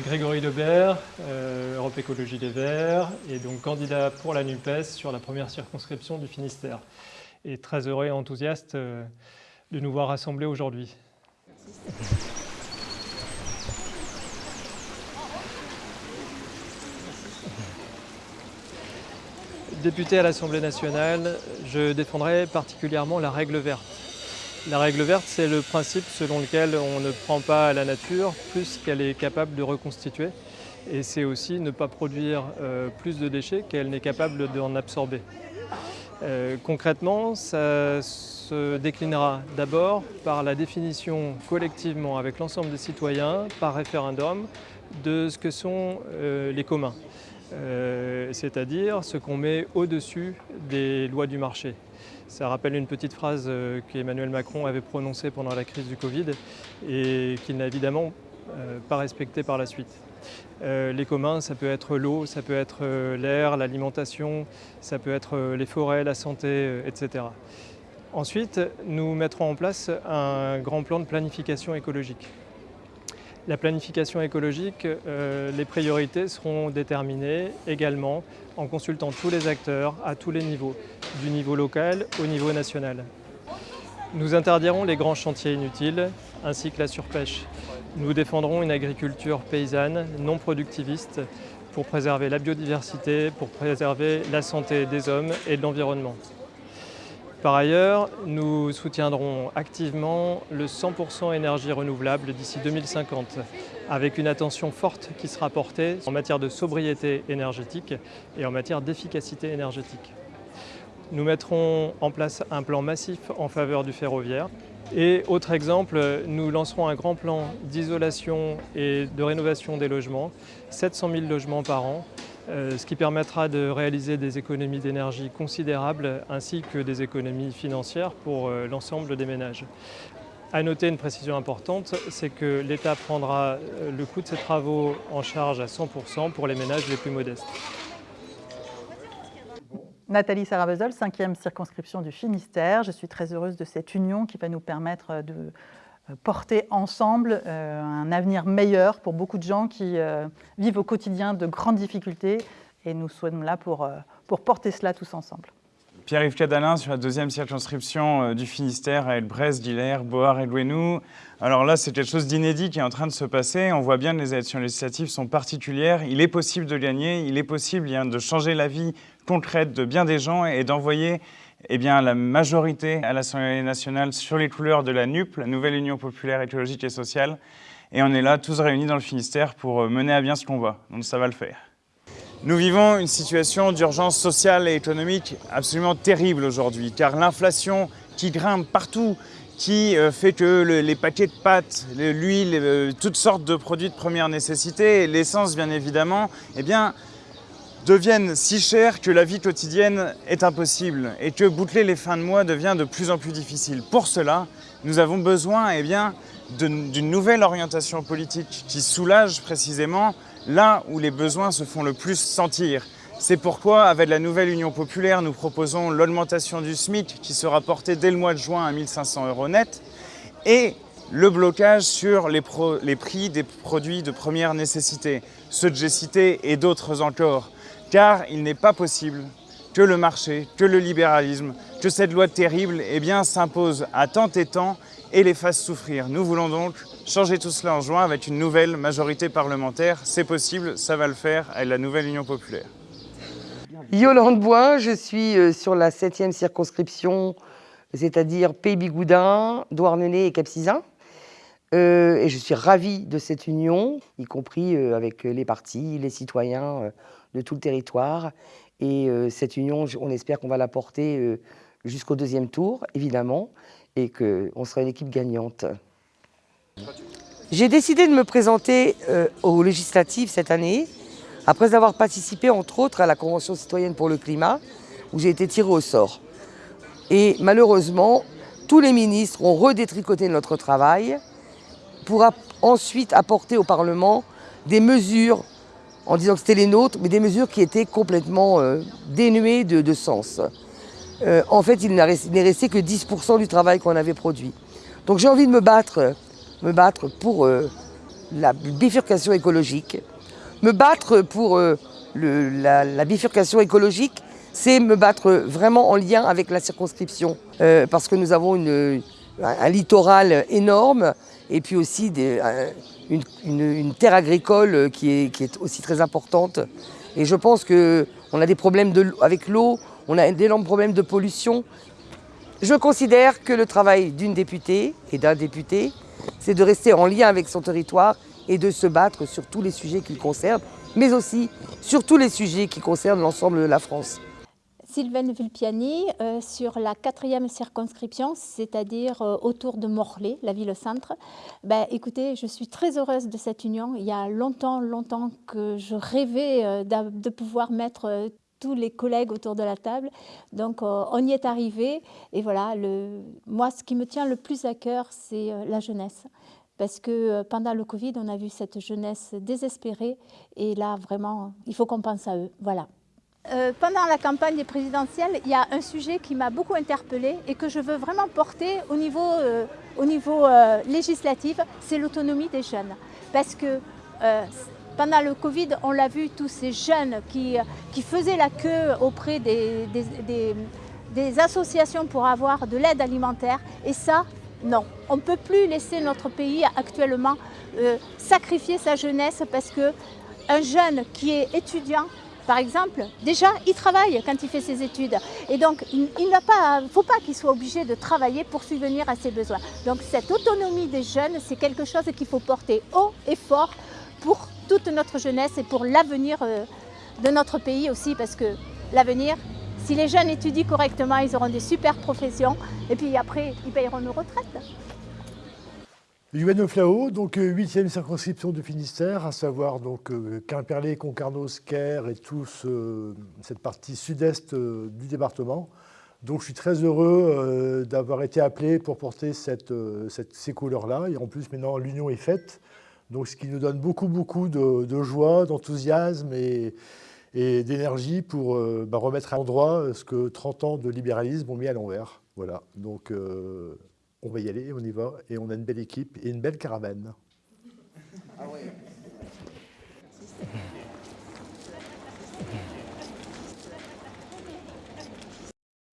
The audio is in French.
Grégory Lebert, Europe Écologie des Verts, et donc candidat pour la NUPES sur la première circonscription du Finistère. Et très heureux et enthousiaste de nous voir rassemblés aujourd'hui. Député à l'Assemblée nationale, je défendrai particulièrement la règle verte. La règle verte, c'est le principe selon lequel on ne prend pas la nature plus qu'elle est capable de reconstituer. Et c'est aussi ne pas produire euh, plus de déchets qu'elle n'est capable d'en absorber. Euh, concrètement, ça se déclinera d'abord par la définition collectivement avec l'ensemble des citoyens, par référendum, de ce que sont euh, les communs. Euh, c'est-à-dire ce qu'on met au-dessus des lois du marché. Ça rappelle une petite phrase euh, qu'Emmanuel Macron avait prononcée pendant la crise du Covid et qu'il n'a évidemment euh, pas respectée par la suite. les communs, ça peut être l'eau, ça peut être l'air, l'alimentation, ça peut être les forêts, la santé, etc. Ensuite, nous mettrons en place un grand plan de planification écologique. La planification écologique, euh, les priorités seront déterminées également en consultant tous les acteurs à tous les niveaux, du niveau local au niveau national. Nous interdirons les grands chantiers inutiles ainsi que la surpêche. Nous défendrons une agriculture paysanne, non productiviste, pour préserver la biodiversité, pour préserver la santé des hommes et de l'environnement. Par ailleurs, nous soutiendrons activement le 100% énergie renouvelable d'ici 2050, avec une attention forte qui sera portée en matière de sobriété énergétique et en matière d'efficacité énergétique. Nous mettrons en place un plan massif en faveur du ferroviaire. Et autre exemple, nous lancerons un grand plan d'isolation et de rénovation des logements, 700 000 logements par an, ce qui permettra de réaliser des économies d'énergie considérables ainsi que des économies financières pour euh, l'ensemble des ménages. À noter une précision importante, c'est que l'État prendra euh, le coût de ces travaux en charge à 100% pour les ménages les plus modestes. Nathalie Sarabezol, 5e circonscription du Finistère. Je suis très heureuse de cette union qui va nous permettre de euh, porter ensemble euh, un avenir meilleur pour beaucoup de gens qui euh, vivent au quotidien de grandes difficultés et nous sommes là pour, pour porter cela tous ensemble. Pierre-Yves Cadalin sur la deuxième circonscription du Finistère à Elbrès, Diller, Boar et Louenou. Alors là, c'est quelque chose d'inédit qui est en train de se passer. On voit bien que les élections législatives sont particulières. Il est possible de gagner, il est possible de changer la vie concrète de bien des gens et d'envoyer eh bien, la majorité à l'Assemblée nationale sur les couleurs de la NUP, la Nouvelle Union Populaire Écologique et Sociale. Et on est là, tous réunis dans le Finistère, pour euh, mener à bien ce qu'on voit. Donc ça va le faire. Nous vivons une situation d'urgence sociale et économique absolument terrible aujourd'hui, car l'inflation qui grimpe partout, qui euh, fait que les paquets de pâtes, l'huile, euh, toutes sortes de produits de première nécessité, l'essence bien évidemment, eh bien, deviennent si chers que la vie quotidienne est impossible et que boucler les fins de mois devient de plus en plus difficile. Pour cela, nous avons besoin eh d'une nouvelle orientation politique qui soulage précisément là où les besoins se font le plus sentir. C'est pourquoi, avec la nouvelle Union populaire, nous proposons l'augmentation du SMIC qui sera portée dès le mois de juin à 1500 euros net et le blocage sur les, les prix des produits de première nécessité, ceux que j'ai cités et d'autres encore car il n'est pas possible que le marché, que le libéralisme, que cette loi terrible eh s'impose à tant et tant et les fasse souffrir. Nous voulons donc changer tout cela en juin avec une nouvelle majorité parlementaire. C'est possible, ça va le faire avec la nouvelle Union populaire. Yolande Bois, je suis euh, sur la 7e circonscription, c'est-à-dire Pays-Bigoudin, Douarnenez et Capcizin. Euh, et je suis ravie de cette union, y compris euh, avec les partis, les citoyens, de tout le territoire. Et euh, cette union, on espère qu'on va la porter euh, jusqu'au deuxième tour, évidemment, et qu'on sera une équipe gagnante. J'ai décidé de me présenter euh, aux législatives cette année, après avoir participé entre autres à la Convention citoyenne pour le climat, où j'ai été tirée au sort. Et malheureusement, tous les ministres ont redétricoté notre travail pour ensuite apporter au Parlement des mesures en disant que c'était les nôtres, mais des mesures qui étaient complètement euh, dénuées de, sens. Euh, en fait, il n'est resté que 10% du travail qu'on avait produit. Donc j'ai envie de me battre, pour euh, la bifurcation écologique. Me battre pour la, bifurcation écologique, c'est me battre vraiment en lien avec la circonscription, parce que nous avons un littoral énorme et puis aussi une, terre agricole qui est, aussi très importante. Et je pense qu'on a des problèmes avec l'eau, on a d'énormes problèmes de pollution. Je considère que le travail d'une députée et d'un député, c'est de rester en lien avec son territoire et de se battre sur tous les sujets qui le concernent, mais aussi sur tous les sujets qui concernent l'ensemble de la France. Sylvaine Vulpiani, euh, sur la quatrième circonscription, c'est-à-dire euh, autour de Morlaix, la ville-centre. Ben, écoutez, je suis très heureuse de cette union. Il y a longtemps, longtemps que je rêvais euh, de pouvoir mettre tous les collègues autour de la table. Donc on y est arrivé. Et voilà, moi, ce qui me tient le plus à cœur, c'est la jeunesse parce que pendant le Covid, on a vu cette jeunesse désespérée et là, vraiment, il faut qu'on pense à eux. Voilà. Euh, pendant la campagne présidentielle, il y a un sujet qui m'a beaucoup interpellée et que je veux vraiment porter au niveau, euh, au niveau euh, législatif, c'est l'autonomie des jeunes. Parce que pendant le Covid, on l'a vu, tous ces jeunes qui, qui faisaient la queue auprès des, des, des associations pour avoir de l'aide alimentaire. Et ça, non, on ne peut plus laisser notre pays actuellement sacrifier sa jeunesse parce qu'un jeune qui est étudiant par exemple, déjà, il travaille quand il fait ses études. Et donc, il ne faut pas qu'il soit obligé de travailler pour subvenir à ses besoins. Donc, cette autonomie des jeunes, c'est quelque chose qu'il faut porter haut et fort pour toute notre jeunesse et pour l'avenir euh, de notre pays aussi, parce que l'avenir, si les jeunes étudient correctement, ils auront des super professions, et puis après, ils payeront nos retraites. Yuan Flao, donc 8e euh, circonscription du Finistère, à savoir donc euh, Quimperlé, Concarneau, Sker et toute cette partie sud-est euh, du département. Donc je suis très heureux d'avoir été appelé pour porter ces couleurs-là. Et en plus maintenant l'union est faite, donc ce qui nous donne beaucoup beaucoup de, joie, d'enthousiasme et, d'énergie pour bah, remettre à l'endroit ce que 30 ans de libéralisme ont mis à l'envers. Voilà, donc on va y aller, on y va, et on a une belle équipe et une belle caravane. Ah